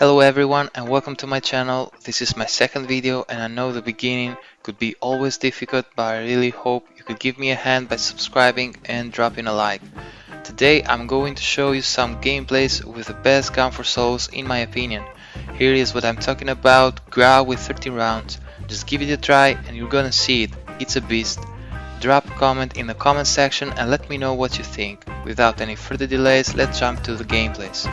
Hello everyone and welcome to my channel. This is my second video and I know the beginning could be always difficult but I really hope you could give me a hand by subscribing and dropping a like. Today I'm going to show you some gameplays with the best gun for souls in my opinion. Here is what I'm talking about, Grau with 13 rounds. Just give it a try and you're gonna see it, it's a beast. Drop a comment in the comment section and let me know what you think. Without any further delays, let's jump to the gameplays.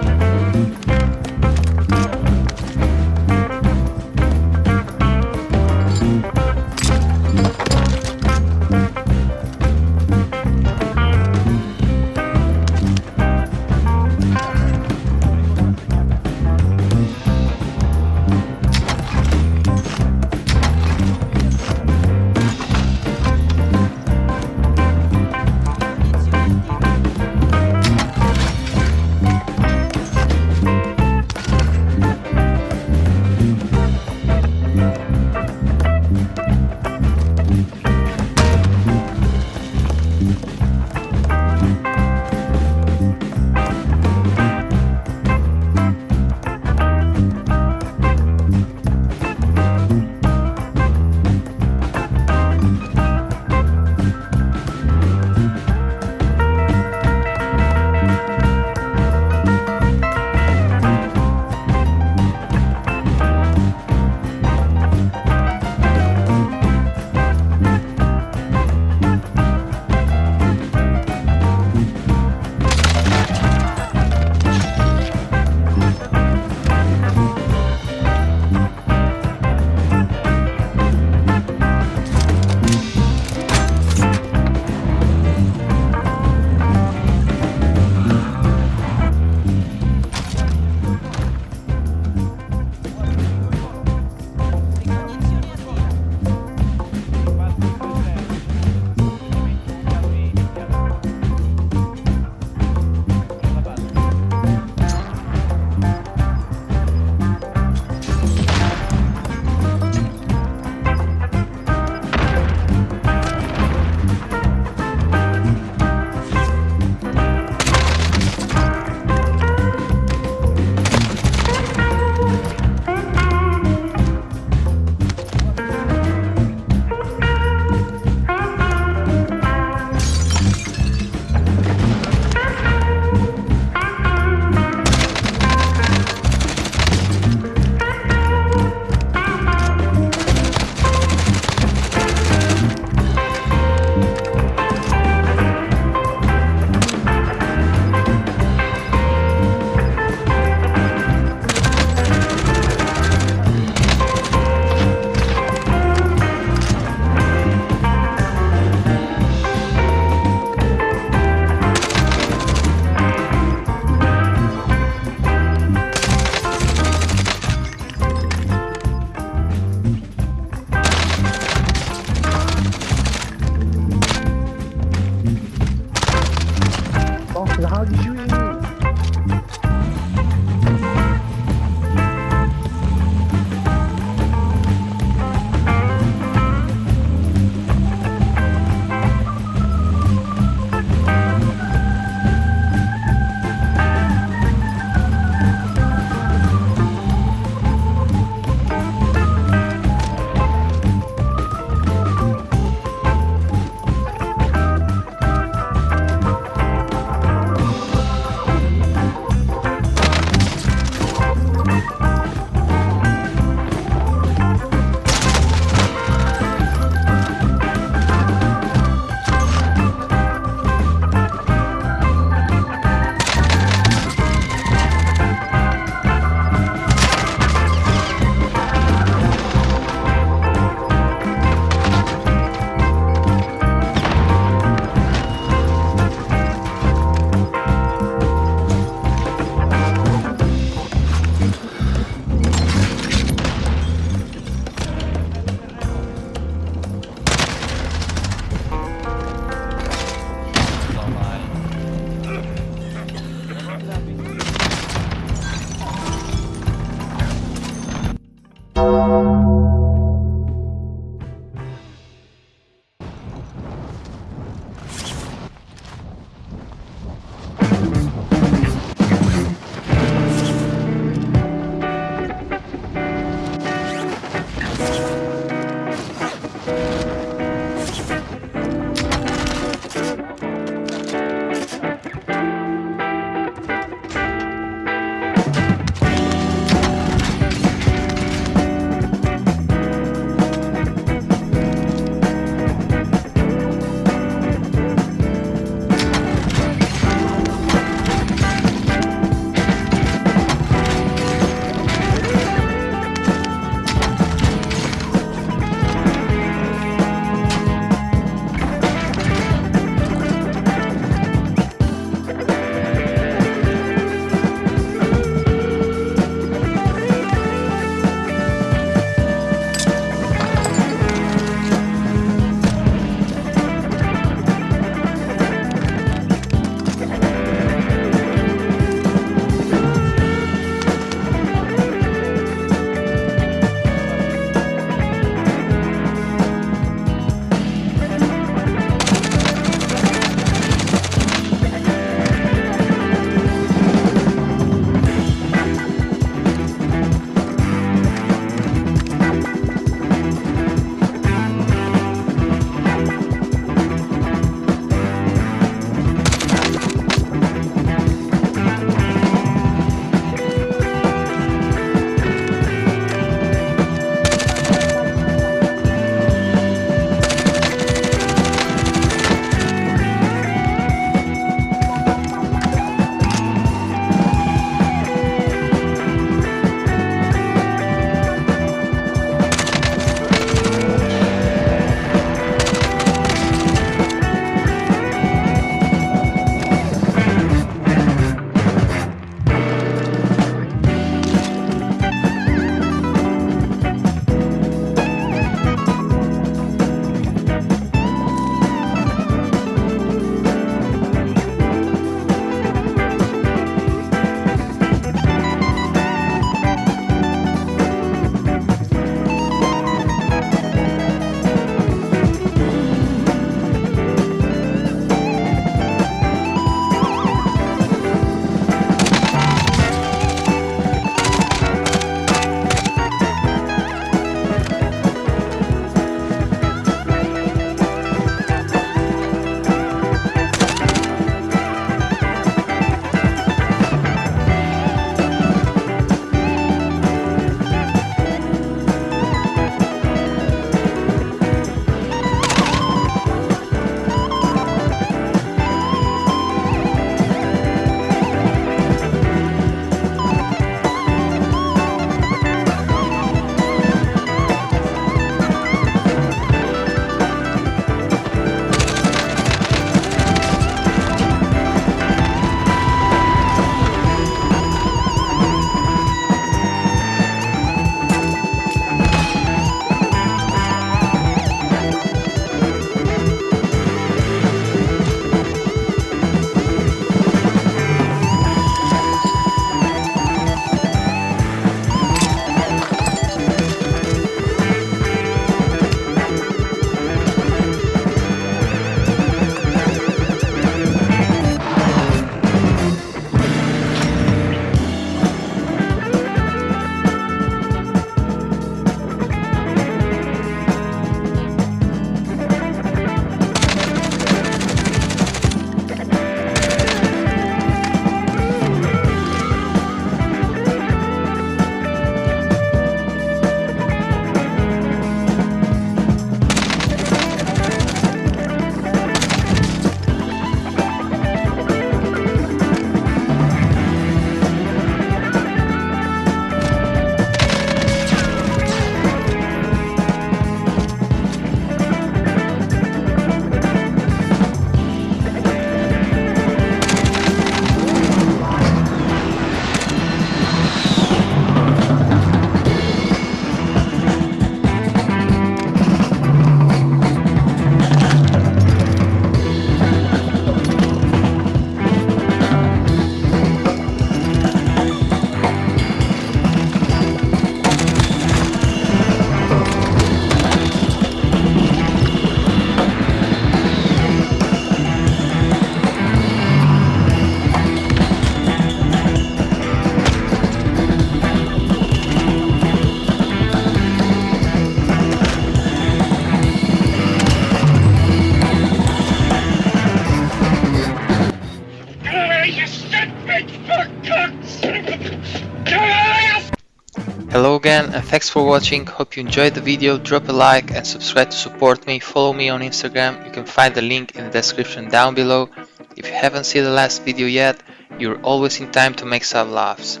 Again and thanks for watching. Hope you enjoyed the video. Drop a like and subscribe to support me. Follow me on Instagram. You can find the link in the description down below. If you haven't seen the last video yet, you're always in time to make some laughs.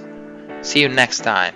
See you next time.